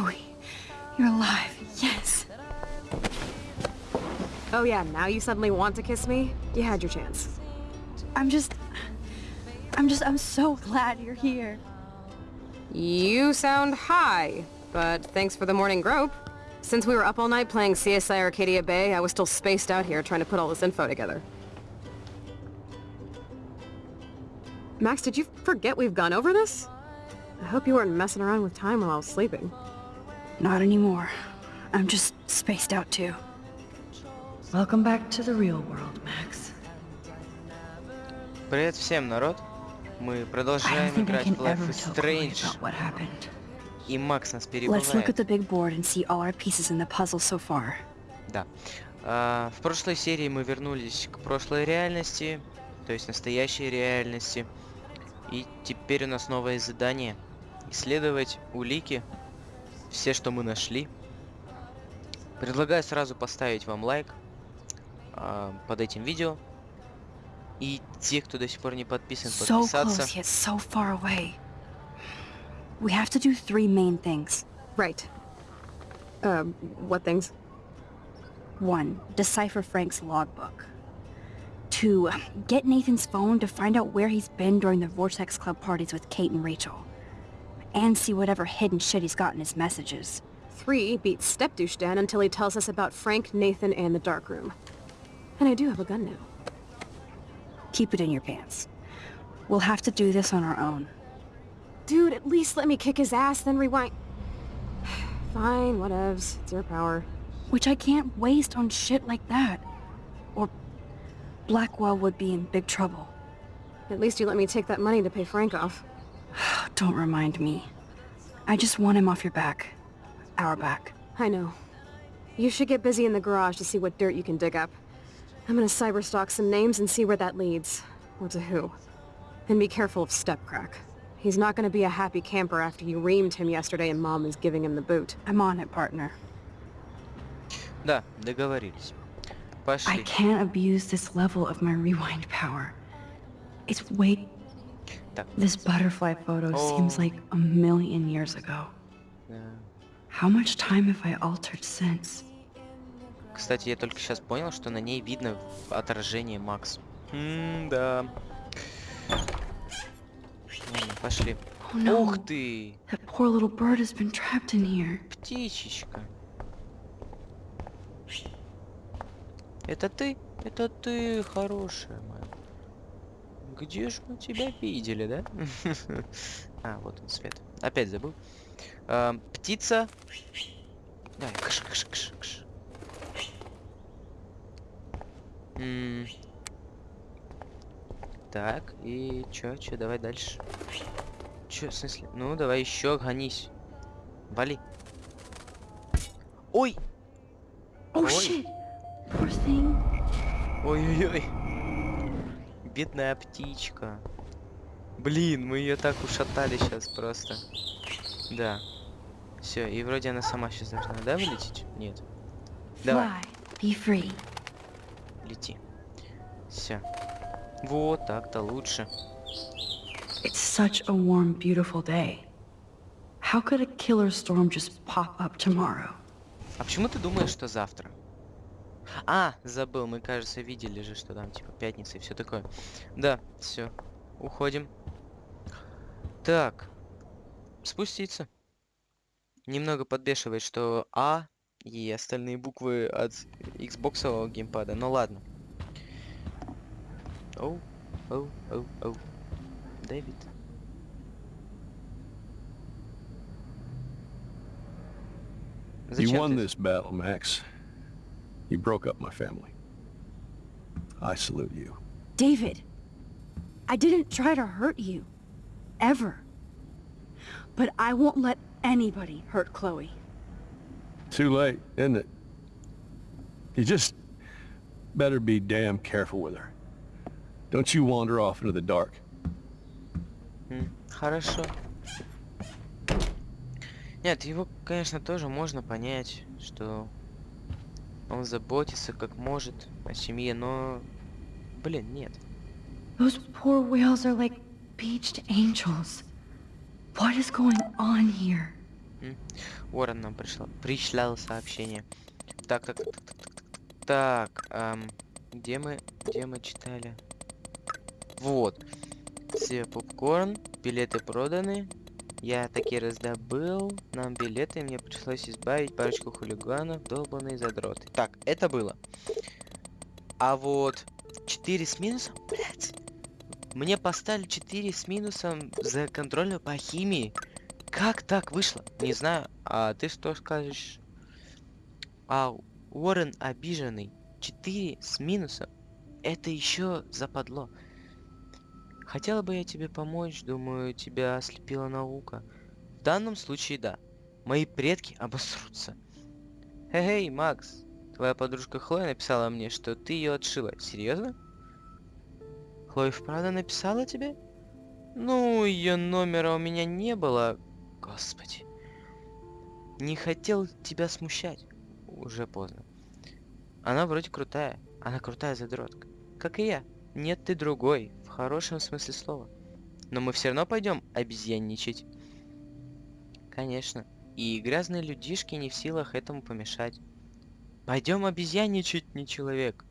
Chloe, you're alive. Yes. Oh yeah, now you suddenly want to kiss me? You had your chance. I'm just... I'm just... I'm so glad you're here. You sound high, but thanks for the morning grope. Since we were up all night playing CSI Arcadia Bay, I was still spaced out here trying to put all this info together. Max, did you forget we've gone over this? I hope you weren't messing around with time while I was sleeping. Not anymore. I'm just spaced out too. Welcome back to the real world, Max. Привет всем, народ. Мы I don't продолжаем think I играть can в Life ever is Strange. about what happened. И Макс нас Let's look at перебывает. the big board and see all our pieces in the puzzle so far. Да. А, в прошлой серии мы вернулись к прошлой реальности, то есть настоящей реальности. И теперь у нас новое задание. Исследовать улики, все, что мы нашли. Предлагаю сразу поставить вам лайк а, под этим видео. И те, кто до сих пор не подписан, So подписаться. close, yet so far away. We have to do three main things. Right. Um, what things? One, decipher Frank's logbook. Two, get Nathan's phone to find out where he's been during the Vortex Club parties with Kate and Rachel. And see whatever hidden shit he's got in his messages. Three, beats Step Douche Dan until he tells us about Frank, Nathan, and the dark room. And I do have a gun now. Keep it in your pants. We'll have to do this on our own. Dude, at least let me kick his ass, then rewind. Fine, whatevs. It's your power. Which I can't waste on shit like that. Or Blackwell would be in big trouble. At least you let me take that money to pay Frank off. Don't remind me. I just want him off your back. Our back. I know. You should get busy in the garage to see what dirt you can dig up. I'm gonna cyberstalk some names and see where that leads. Or to who. And be careful of Stepcrack. He's not gonna be a happy camper after you reamed him yesterday and Mom is giving him the boot. I'm on it, partner. Да, договорились. I Пошли. can't abuse this level of my rewind power. It's way... Так, This butterfly photo seems Oh. like a million years ago. How much time have I altered since? Кстати, я только сейчас понял, что на ней видно отражение Макс. да. Ладно, пошли. Oh no, Ух ты! that poor little bird has been trapped in here. Птичечка. Это ты? Это ты, хорошая моя. Где же мы тебя видели, да? А, вот он свет. Опять забыл. А, птица. Давай, кш, кш, кш, кш. Так, и чё, чё, давай дальше. Чё, в смысле? Ну, давай еще гонись. Вали. Ой! Oh Ой. Ой-ой-ой. Бедная птичка. Блин, мы ее так ушатали сейчас просто. Да. Все, и вроде она сама сейчас должна, да, вылететь? Нет. Давай. Be free. лети. Все. Вот так-то лучше. It's such a warm, beautiful day. How could a killer storm just pop up tomorrow? А почему ты думаешь, что завтра? А, забыл, мы, кажется, видели же, что там, типа, пятница и все такое. Да, все. Уходим. Так. Спуститься. Немного подбешивает, что А и остальные буквы от Xbox геймпада. Ну ладно. Оу, оу, оу, оу. Дэвид. You Зачем won ты- this battle, Max. You broke up my family. I salute you. David, I didn't try to hurt you. Ever. But I won't let anybody hurt Chloe. Too late, isn't it? You just better be damn careful with her. Don't you wander off into the dark. М, Хорошо. Нет, его, конечно, тоже можно понять, что он заботится как может о семье, но, блин, нет. Those poor whales are like beached angels. What is going on here? Уоррен нам пришла, пришлял сообщение. Так, так, так, так, так, так, ам, где мы, где мы читали? Вот. Все попкорн, билеты проданы. Я таки раздобыл нам билеты, мне пришлось избавить парочку хулиганов, долбанные задроты. Так, это было. А вот 4 с минусом, блядь. Мне поставили 4 с минусом за контрольную по химии. Как так вышло? Не знаю. А ты что скажешь? А Уоррен обиженный. 4 с минусом. Это еще западло. Хотела бы я тебе помочь, думаю, тебя ослепила наука. В данном случае да. Мои предки обосрутся. Эй, Макс, твоя подружка Хлоя написала мне, что ты ее отшила. Серьезно? Хлоя вправду написала тебе? Ну, ее номера у меня не было. Господи. Не хотел тебя смущать. Уже поздно. Она вроде крутая. Она крутая задротка. Как и я. Нет, ты другой. Хорошем смысле слова. Но мы все равно пойдем обезьянничать. Конечно. И грязные людишки не в силах этому помешать. Пойдем обезьяничать, не человек.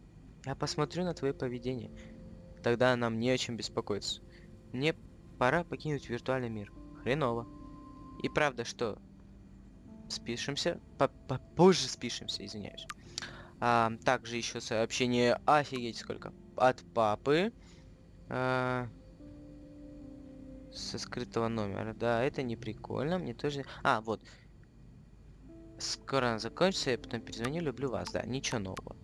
Я посмотрю на твое поведение. Тогда нам не о чем беспокоиться. Мне пора покинуть виртуальный мир. Хреново. И правда, что? Спишемся? Попозже спишемся, извиняюсь. А, также еще сообщение, офигеть сколько, от папы. А, со скрытого номера. Да, это не прикольно, мне тоже... А, вот. Скоро она закончится, я потом перезвоню, люблю вас, да, ничего нового.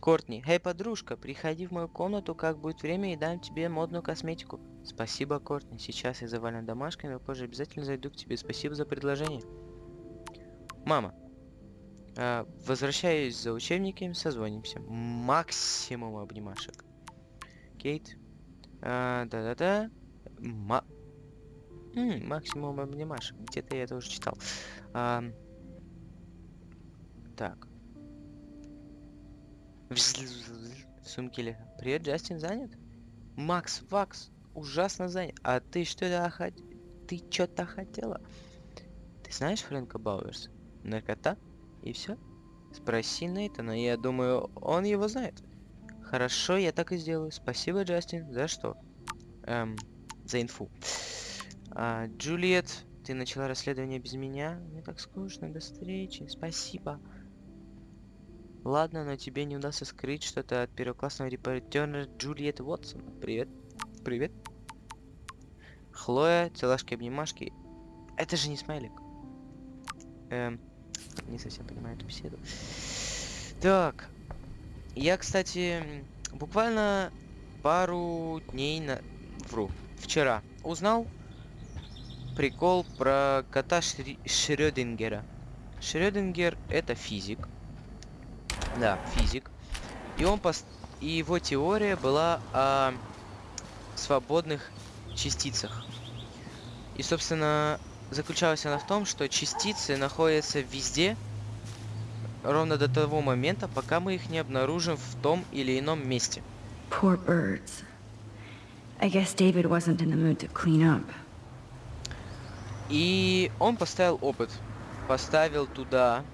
Кортни, эй, подружка, приходи в мою комнату, как будет время, и дам тебе модную косметику. Спасибо, Кортни, сейчас я завален домашками, а позже обязательно зайду к тебе. Спасибо за предложение. Мама, э, возвращаюсь за учебниками, созвонимся. Максимум обнимашек. Кейт. А, да-да-да. Ма... Максимум обнимашек. Где-то я это уже читал. А, так. Сумки ли? Привет, Джастин занят? Макс, Вакс, ужасно занят. А ты что-то хот... Ты что-то хотела? Ты знаешь Фрэнка Бауэрса? Наркота? И все? Спроси Нейтана, я думаю, он его знает. Хорошо, я так и сделаю. Спасибо, Джастин. За что? Эм, за инфу. А, Джульет, ты начала расследование без меня? Мне так скучно. До встречи. Спасибо. Ладно, но тебе не удастся скрыть что-то от первоклассного репортера Джульет Уотсон. Привет. Привет. Хлоя, целашки-обнимашки. Это же не смайлик. Эм, не совсем понимаю эту беседу. Так. Я, кстати, буквально пару дней на... Вру. Вчера узнал прикол про кота Шри... Шрёдингера. Шрёдингер это физик. Да, физик. И он пост... И его теория была о свободных частицах. И, собственно, заключалась она в том, что частицы находятся везде, ровно до того момента, пока мы их не обнаружим в том или ином месте. Poor birds. I guess David wasn't in the mood to clean up. И он поставил опыт. Поставил туда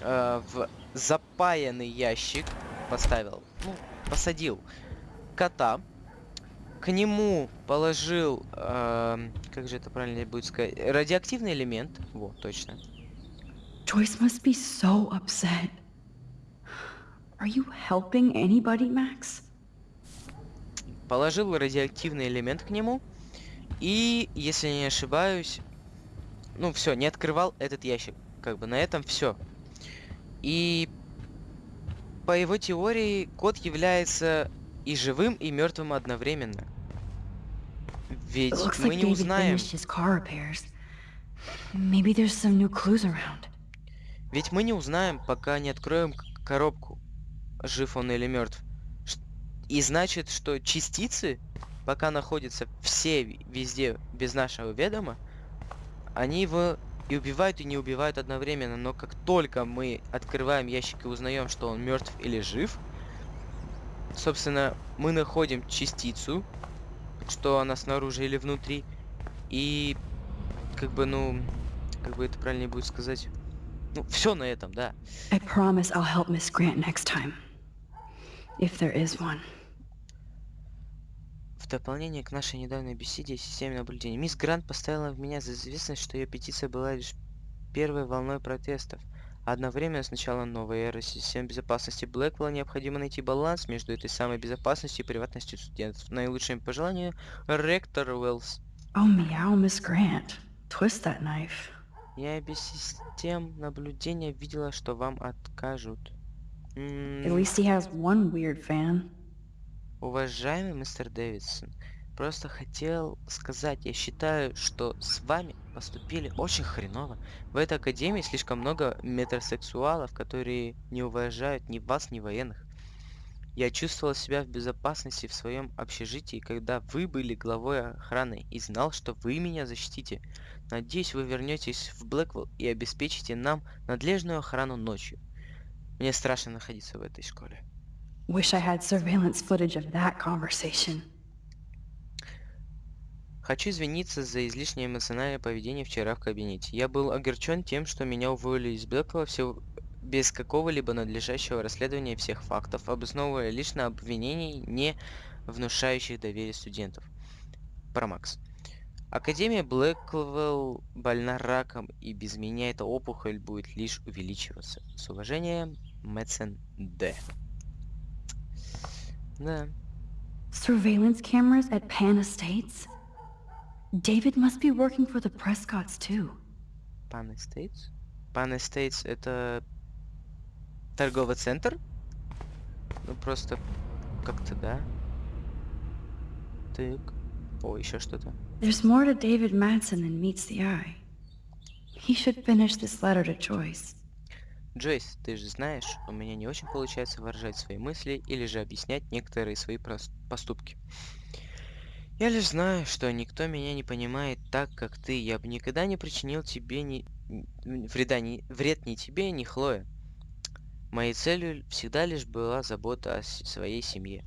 э, в запаянный ящик, поставил, ну, посадил кота, к нему положил, э, как же это правильно будет сказать, радиоактивный элемент, вот, точно. Joyce must be so upset. Are you helping anybody, Max? Положил радиоактивный элемент к нему, и, если не ошибаюсь, ну все, не открывал этот ящик. Как бы на этом все. И по его теории кот является и живым, и мертвым одновременно. Ведь мы не узнаем. Maybe there's some new clues around. Ведь мы не узнаем, пока не откроем коробку, жив он или мертв. И значит, что частицы, пока находятся все везде без нашего ведома, они его и убивают, и не убивают одновременно. Но как только мы открываем ящик и узнаем, что он мертв или жив, собственно, мы находим частицу, что она снаружи или внутри, и как бы, ну, как бы это правильнее будет сказать. Ну, все на этом, да. I promise I'll help Miss Grant next time. If there is one. В дополнение к нашей недавней беседе о системе наблюдения, мисс Грант поставила в меня за известность, что ее петиция была лишь первой волной протестов. Одновременно с началом новой эры систем безопасности Блэквелла необходимо найти баланс между этой самой безопасностью и приватностью студентов. Наилучшим пожеланию, ректор Уэллс. Oh, meow, Miss Grant. Twist that knife. Я без систем наблюдения видела, что вам откажут. At least he has one weird fan. Уважаемый мистер Дэвидсон, просто хотел сказать, я считаю, что с вами поступили очень хреново. В этой академии слишком много метросексуалов, которые не уважают ни вас, ни военных. Я чувствовал себя в безопасности в своем общежитии, когда вы были главой охраны и знал, что вы меня защитите. Надеюсь, вы вернетесь в Блэквелл и обеспечите нам надлежную охрану ночью. Мне страшно находиться в этой школе. Wish I had surveillance footage of that conversation. Хочу извиниться за излишнее эмоциональное поведение вчера в кабинете. Я был огорчен тем, что меня уволили из Блэквелла все без какого-либо надлежащего расследования всех фактов, обосновывая лишь на обвинений, не внушающих доверие студентов. Про Макс. Академия Блэквелл больна раком, и без меня эта опухоль будет лишь увеличиваться. С уважением, Мэтсон Д. Да. Surveillance cameras at Pan Estates? David must be working for the Prescotts too. Pan Estates? Pan Estates это торговый центр? Ну просто как-то да. Так. О, еще что-то. There's more to David Madsen than meets the eye. He should finish this letter to Joyce. Джойс, ты же знаешь, у меня не очень получается выражать свои мысли или же объяснять некоторые свои поступки. Я лишь знаю, что никто меня не понимает так, как ты. Я бы никогда не причинил тебе ни... вреда ни... вред ни тебе, ни Хлое. Моей целью всегда лишь была забота о своей семье.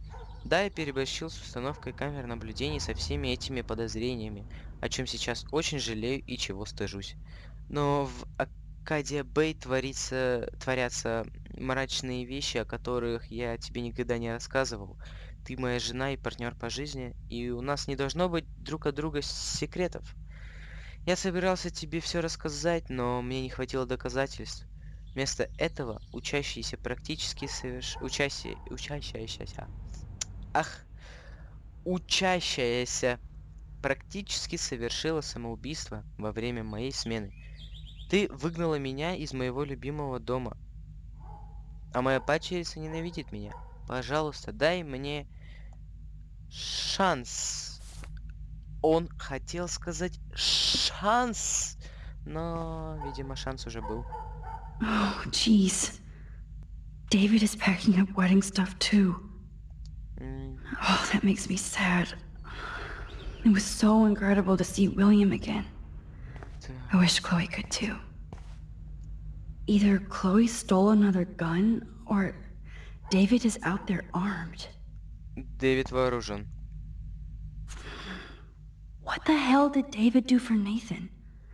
Да, я переборщил с установкой камер наблюдений со всеми этими подозрениями, о чем сейчас очень жалею и чего стыжусь. Но в Акадия Бэй творится, творятся мрачные вещи, о которых я тебе никогда не рассказывал. Ты моя жена и партнер по жизни, и у нас не должно быть друг от друга секретов. Я собирался тебе все рассказать, но мне не хватило доказательств. Вместо этого учащийся практически соверш... Учащие... Учащаяся... Ах! Учащаяся практически совершила самоубийство во время моей смены. Ты выгнала меня из моего любимого дома. А моя падчерица ненавидит меня. Пожалуйста, дай мне шанс. Он хотел сказать шанс, но, видимо, шанс уже был. Oh, jeez. David is packing up wedding stuff too. М, Oh, that makes me sad. It was so incredible to see William again. т- I wish Chloe could too. Either Chloe stole another gun, or David is out there armed. Дэвид вооружен. What the hell did David do for Nathan?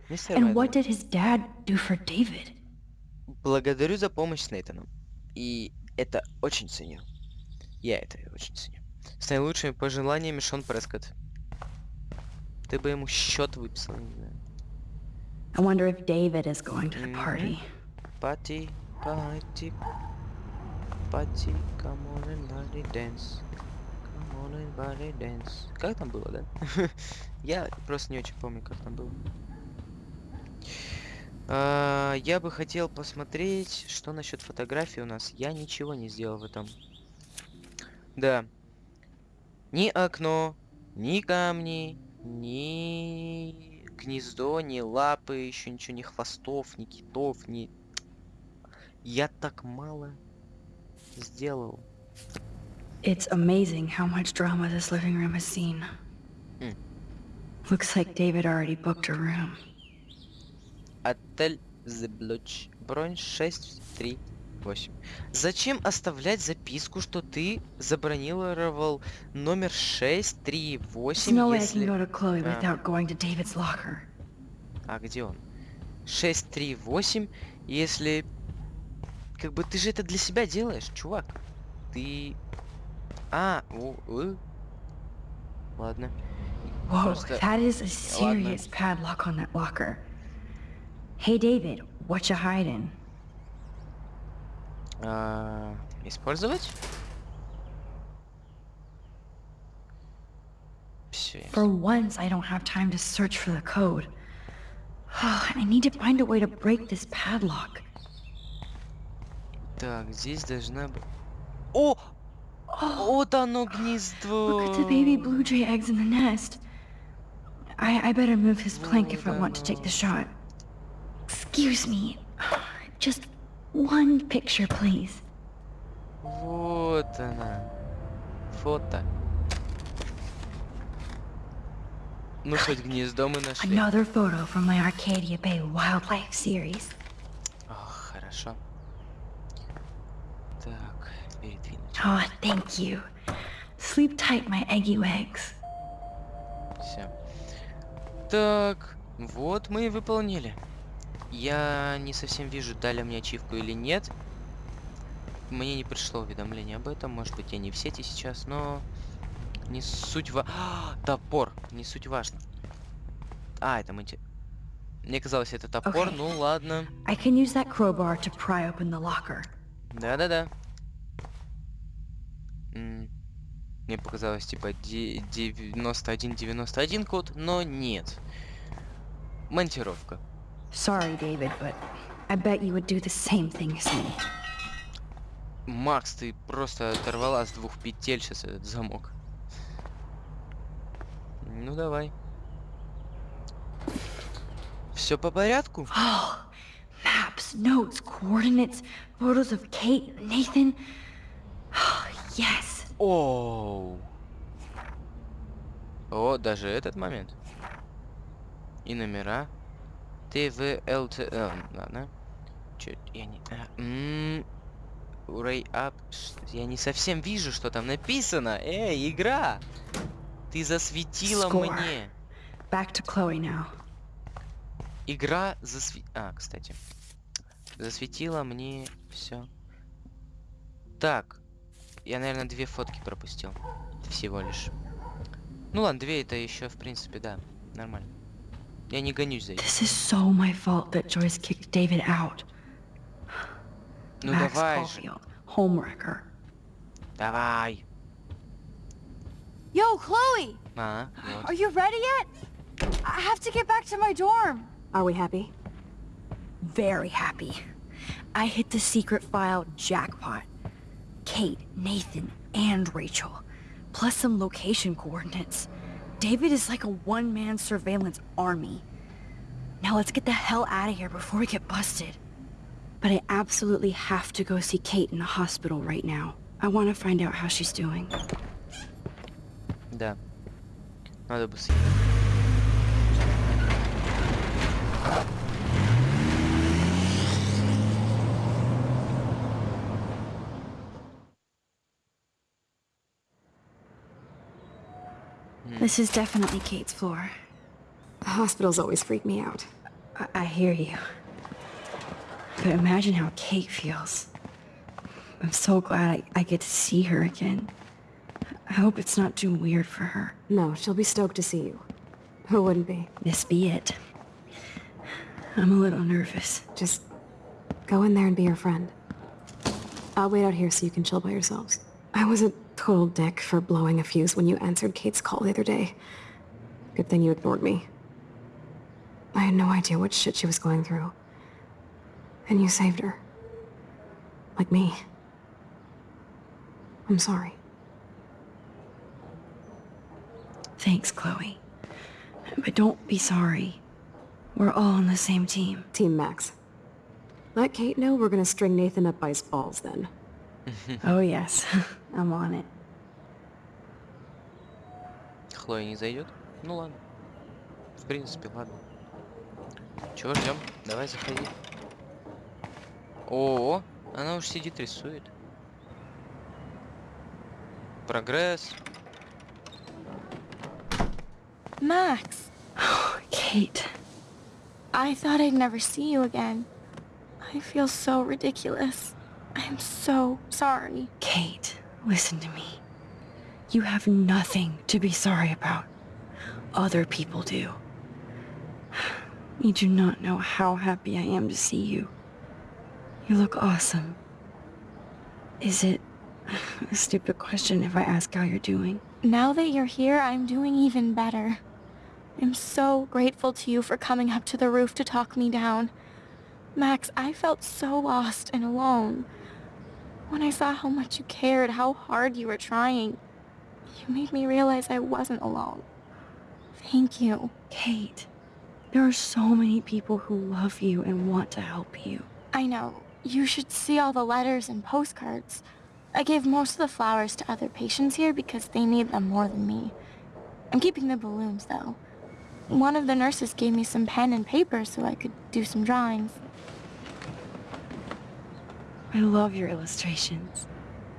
Мистер And Мэдден, what did his dad do for David? благодарю за помощь с Нейтаном. И это очень ценю. Я это очень ценю. С наилучшими пожеланиями, Шон Прескотт. Ты бы ему счет выписал, не знаю. I wonder if David is going to the party. Пати, пати, пати, come on and body dance. Come on and body dance. Как там было, да? Я просто не очень помню, как там было. А, Я бы хотел посмотреть, что насчет фотографий у нас. Я ничего не сделал в этом. Да. Ни окно, ни камни, ни гнездо, ни лапы, еще ничего, ни хвостов, ни китов, ни... Я так мало сделал. It's amazing how much drama this living room has seen. Mm. Looks like David already booked a room. Отель The Blutch. Бронь 638. Зачем оставлять записку, что ты забронировал номер 638, There's no если... Ah. locker. А где он? 638, если... Как бы ты же это для себя делаешь, чувак. Ты... А, о, э. Ладно. Whoa, Просто- that is a serious padlock on that locker. Hey, David, what you hiding? А, использовать? Все. For once, I don't have time to search for the code. I need to find a way to break this padlock. Так, здесь должна быть... О! Вот оно гнездо! Look at the baby blue jay eggs in the nest. I, I better move his plank if I want to take the shot. Excuse me. Just one picture, please. Вот она. Фото. Ну, хоть гнездо мы нашли. Another photo from my Arcadia Bay wildlife series. Ох, хорошо. Так, передвинуть. Oh, thank you. Sleep tight, my eggy eggs. Все. Так, вот мы и выполнили. Я не совсем вижу, дали мне ачивку или нет. Мне не пришло уведомление об этом. Может быть, я не в сети сейчас, но... Не суть ва... А, топор! Не суть важно. А, это мы... Мне казалось, это топор. Окей. Ну, ладно. I can use that crowbar to pry open the locker. Да-да-да. Мне показалось, типа, де- 91-91 код, но нет. Монтировка. Sorry, David, but I bet you would do the same thing as me. Макс, ты просто оторвала с двух петель сейчас этот замок. Ну давай. Все по порядку? Oh, maps, notes, coordinates, photos of Kate, Nathan. Oh, yes. Оу. О, даже этот момент. И номера. ТВЛТ... э, ладно. Чё, я не... м, Урей ап... Я не совсем вижу, что там написано. Эй, игра! Ты засветила Score. мне. Back to Chloe now. Игра засве... А, кстати. Засветила мне все. Так. Я, наверное, две фотки пропустил. Всего лишь. Ну ладно, две это еще, в принципе, да. Нормально. Я не гонюсь за этим. This is so my fault that Joyce kicked David out. Ну Max давай же. Caulfield, homewrecker. Давай. Yo, Chloe! А, вот. Are you ready yet? I have to get back to my dorm. Are we happy? Very happy. I hit the secret file jackpot. Kate, Nathan, and Rachel. Plus some location coordinates. David is like a one-man surveillance army. Now let's get the hell out of here before we get busted. But I absolutely have to go see Kate in the hospital right now. I want to find out how she's doing. Да. Надо быстрее. This is definitely Kate's floor. Hospitals always freak me out. I, I hear you. But imagine how Kate feels. I'm so glad I, I get to see her again. I hope it's not too weird for her. No, she'll be stoked to see you. Who wouldn't be? This be it. I'm a little nervous. Just go in there and be her friend. I'll wait out here so you can chill by yourselves. I was a total dick for blowing a fuse when you answered Kate's call the other day. Good thing you ignored me. I had no idea what shit she was going through. And you saved her. Like me. I'm sorry. Thanks, Chloe. But don't be sorry. We're all on the same team. Team Max. Let Kate know we're gonna string Nathan up by his balls then. Oh yes, I'm on it. Хлоя не зайдет? Ну ладно. В принципе, ладно. Чего ждем? Давай заходи. О, она уж сидит рисует. Прогресс. Max. Kate. I thought I'd never see you again. I feel so ridiculous. I'm so sorry. Kate, listen to me. You have nothing to be sorry about. Other people do. You do not know how happy I am to see you. You look awesome. Is it a stupid question if I ask how you're doing? Now that you're here, I'm doing even better. I'm so grateful to you for coming up to the roof to talk me down. Max, I felt so lost and alone. When I saw how much you cared, how hard you were trying, you made me realize I wasn't alone. Thank you. Kate, there are so many people who love you and want to help you. I know. You should see all the letters and postcards. I gave most of the flowers to other patients here because they need them more than me. I'm keeping the balloons, though. One of the nurses gave me some pen and paper so I could do some drawings. I love your illustrations.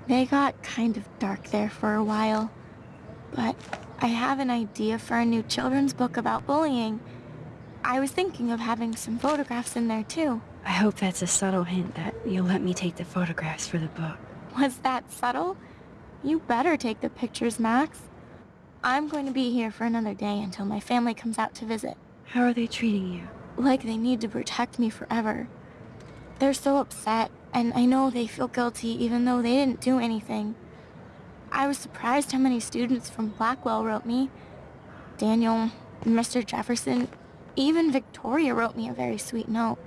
They got kind of dark there for a while. But I have an idea for a new children's book about bullying. I was thinking of having some photographs in there too. I hope that's a subtle hint that you'll let me take the photographs for the book. Was that subtle? You better take the pictures, Max. I'm going to be here for another day until my family comes out to visit. How are they treating you? Like they need to protect me forever. They're so upset, and I know they feel guilty even though they didn't do anything. I was surprised how many students from Blackwell wrote me. Daniel, Mr. Jefferson, even Victoria wrote me a very sweet note.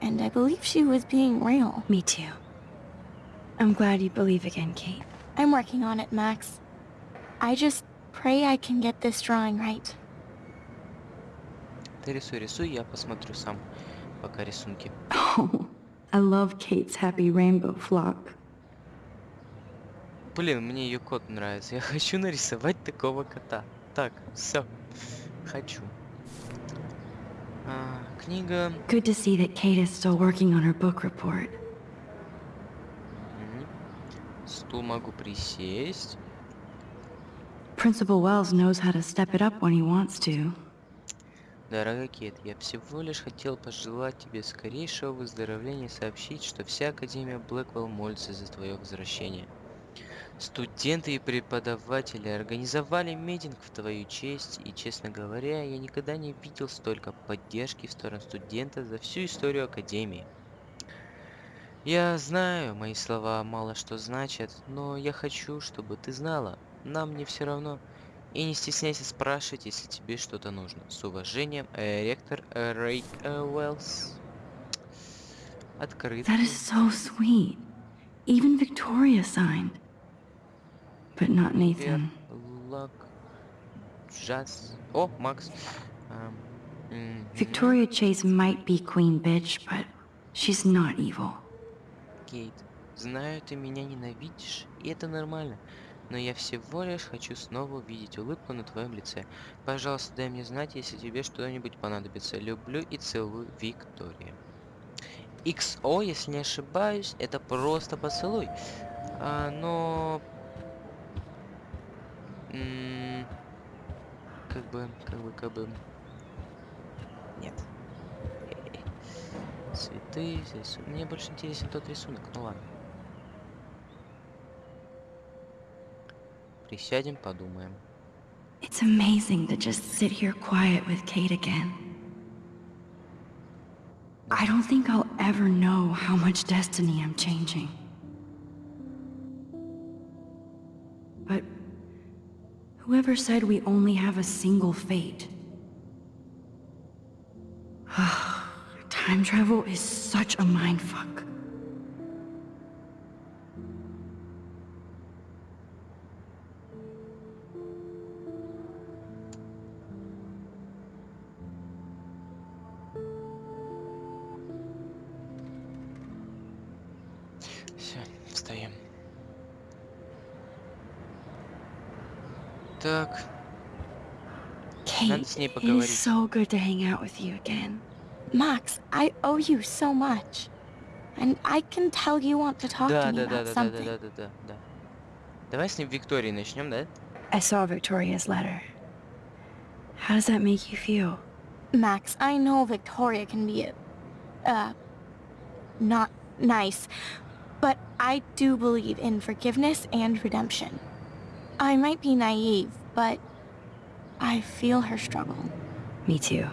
And I believe she was being real. Me too. I'm glad you believe again, Kate. I'm working on it, Max. I just pray I can get this drawing right. Ты рисуй, рисуй, я посмотрю сам, пока рисунки. Oh, I love Kate's happy rainbow flock. Блин, мне ее кот нравится. Я хочу нарисовать такого кота. Так, все. Хочу. А, книга. Good to see that Kate is still working on her book report. Мгм. Стул могу присесть. Principal Wells knows how to step it up when he wants to. Дорогая Кет, я всего лишь хотел пожелать тебе скорейшего выздоровления и сообщить, что вся Академия Блэквелл молится за твое возвращение. Студенты и преподаватели организовали митинг в твою честь, и, честно говоря, я никогда не видел столько поддержки в сторону студента за всю историю Академии. Я знаю, мои слова мало что значат, но я хочу, чтобы ты знала, нам не все равно. И не стесняйся спрашивать, если тебе что-то нужно. С уважением, э, ректор э, Рэй э, Уэллс. Открыт. That is so sweet. Even Victoria signed. But not Nathan. Лак. Джаз. О, Макс. Ам, мгм. Victoria Chase might be queen bitch, but she's not evil. Кейт, знаю, ты меня ненавидишь, и это нормально. Но я всего лишь хочу снова увидеть улыбку на твоем лице. Пожалуйста, дай мне знать, если тебе что-нибудь понадобится. Люблю и целую, Виктория. XO, если не ошибаюсь, это просто поцелуй. А, но... Как бы, как бы, как бы... Нет. Цветы здесь. Мне больше интересен тот рисунок. Ну ладно. Присядем, подумаем. It's amazing to just sit here quiet with Kate again. I don't think I'll ever know how much destiny I'm changing. But whoever said we only have a single fate? Time travel is such a mindfuck. Kate, с ней it поговорить. is so good to hang out with you again. Max, I owe you so much. And I can tell you want to talk да, to me да, да, about да, да, something. да, да, да, да. Давай с ним Виктории начнем, да? I saw Victoria's letter. How does that make you feel? Max, I know Victoria can be, uh, not nice, but I do believe in forgiveness and redemption. I might be naive, but I feel her struggle. Me too.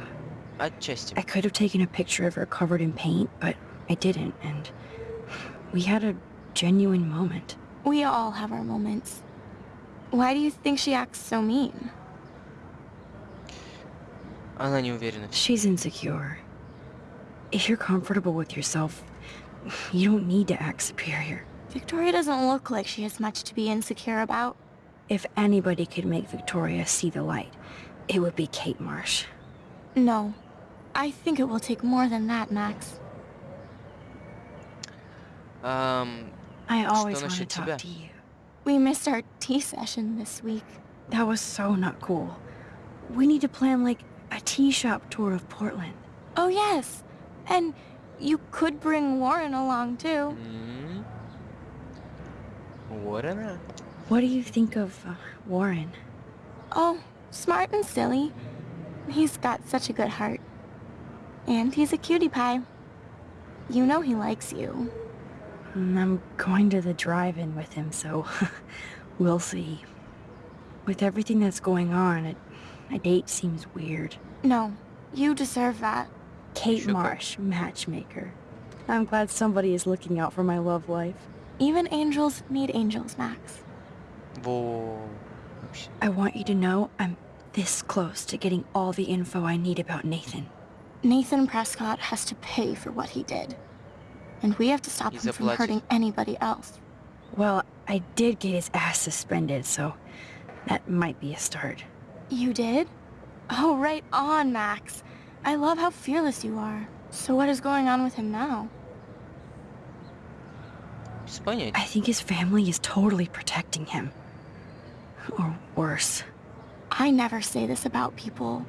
Отчасти. I could have taken a picture of her covered in paint, but I didn't, and we had a genuine moment. We all have our moments. Why do you think she acts so mean? Она не уверена. в себе. She's insecure. If you're comfortable with yourself, you don't need to act superior. Victoria doesn't look like she has much to be insecure about. If anybody could make Victoria see the light, it would be Kate Marsh. No. I think it will take more than that, Max. Um... I always want to talk to you. We missed our tea session this week. That was so not cool. We need to plan, like, a tea shop tour of Portland. Oh, yes. And you could bring Warren along, too. Mm. Warren? What do you think of uh, Warren? Oh, smart and silly. He's got such a good heart. And he's a cutie pie. You know he likes you. Mm, I'm going to the drive-in with him, so we'll see. With everything that's going on, a, a date seems weird. No, you deserve that. Kate Sugar. Marsh, matchmaker. I'm glad somebody is looking out for my love life. Even angels need angels, Max. I want you to know I'm this close to getting all the info I need about Nathan. Nathan Prescott has to pay for what he did. And we have to stop him from hurting anybody else. Well, I did get his ass suspended, so that might be a start. You did? Oh, right on, Max. I love how fearless you are. So what is going on with him now? I think his family is totally protecting him or worse. I never say this about people,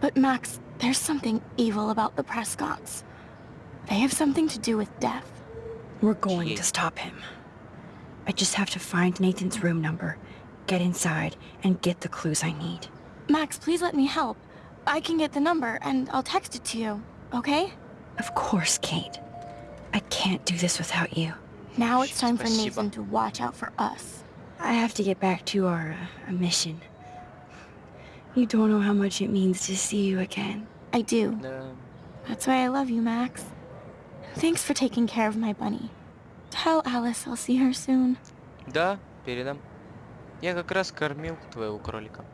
but Max, there's something evil about the Prescotts. They have something to do with death. We're going Jeez. to stop him. I just have to find Nathan's room number, get inside, and get the clues I need. Max, please let me help. I can get the number, and I'll text it to you, okay? Of course, Kate. I can't do this without you. Now it's time for Nathan to watch out for us. I have to get back to our uh, mission. You don't know how much it means to see you again. I do. Да. That's why I love you, Max. Thanks for taking care of my bunny. Tell Alice I'll see her soon. Да, передам. Я как раз кормил твоего кролика.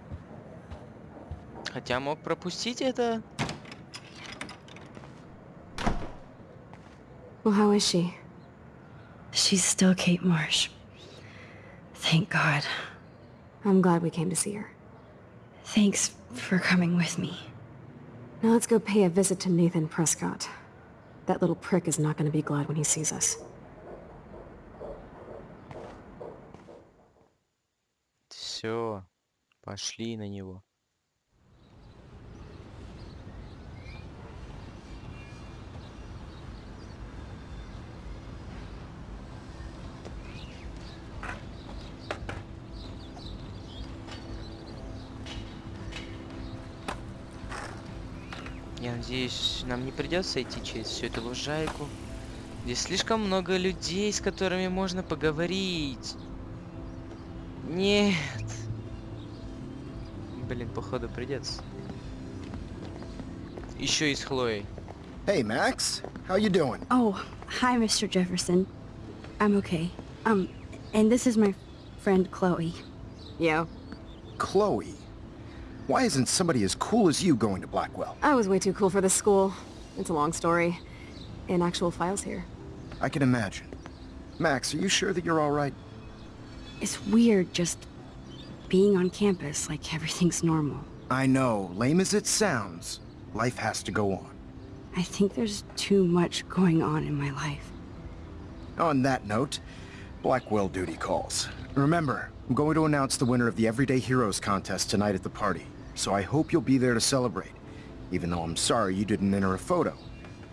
Хотя мог пропустить это. Well, how is she? She's still Kate Marsh. Thank God. I'm glad we came to see her. Thanks for coming with me. Now let's go pay a visit to Nathan Prescott. That little prick is not going to be glad when he sees us. Все, пошли на него. Надеюсь, нам не придется идти через всю эту лужайку. Здесь слишком много людей, с которыми можно поговорить. Нет. Блин, походу придется. Еще и с Хлоей. Hey, Max. How you doing? Oh, hi, Mr. Jefferson. I'm okay. Um, and this is my friend Chloe. Yeah, Chloe. Why isn't somebody as cool as you going to Blackwell? I was way too cool for this school. It's a long story. In actual files here. I can imagine. Max, are you sure that you're all right? It's weird just being on campus like everything's normal. I know, lame as it sounds, life has to go on. I think there's too much going on in my life. On that note, Blackwell duty calls. Remember, I'm going to announce the winner of the Everyday Heroes contest tonight at the party, so I hope you'll be there to celebrate, even though I'm sorry you didn't enter a photo.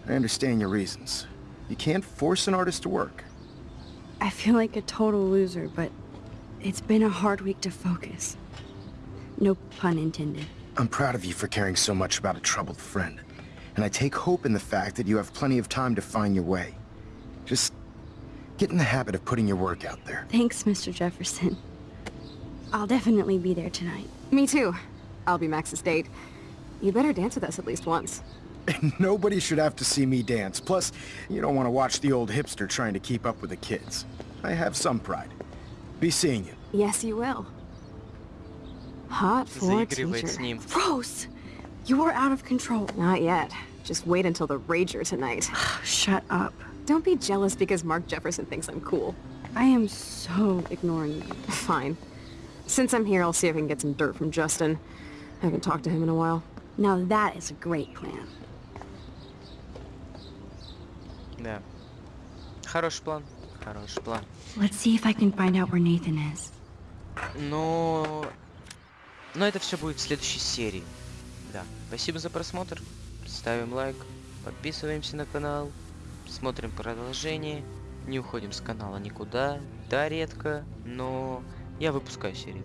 I understand your reasons. You can't force an artist to work. I feel like a total loser, but it's been a hard week to focus. No pun intended. I'm proud of you for caring so much about a troubled friend. And I take hope in the fact that you have plenty of time to find your way. Just get in the habit of putting your work out there. Thanks, Mr. Jefferson. I'll definitely be there tonight. Me too. I'll be Max's date. You better dance with us at least once. Nobody should have to see me dance. Plus, you don't want to watch the old hipster trying to keep up with the kids. I have some pride. Be seeing you. Yes, you will. Hot for teacher. Gross! You're out of control. Not yet. Just wait until the rager tonight. Shut up. Don't be jealous because Mark Jefferson thinks I'm cool. I am so ignoring you. Fine. Since I'm here, I'll see if I can get some dirt from Justin. I haven't talked to him in a while. Now that is a great plan. Да. Хороший план. Хороший план. Let's see if I can find out where Nathan is. Но... Но это все будет в следующей серии. Да. Спасибо за просмотр. Ставим лайк. Подписываемся на канал. Смотрим продолжение. Не уходим с канала никуда. Да, редко, но я выпускаю серии.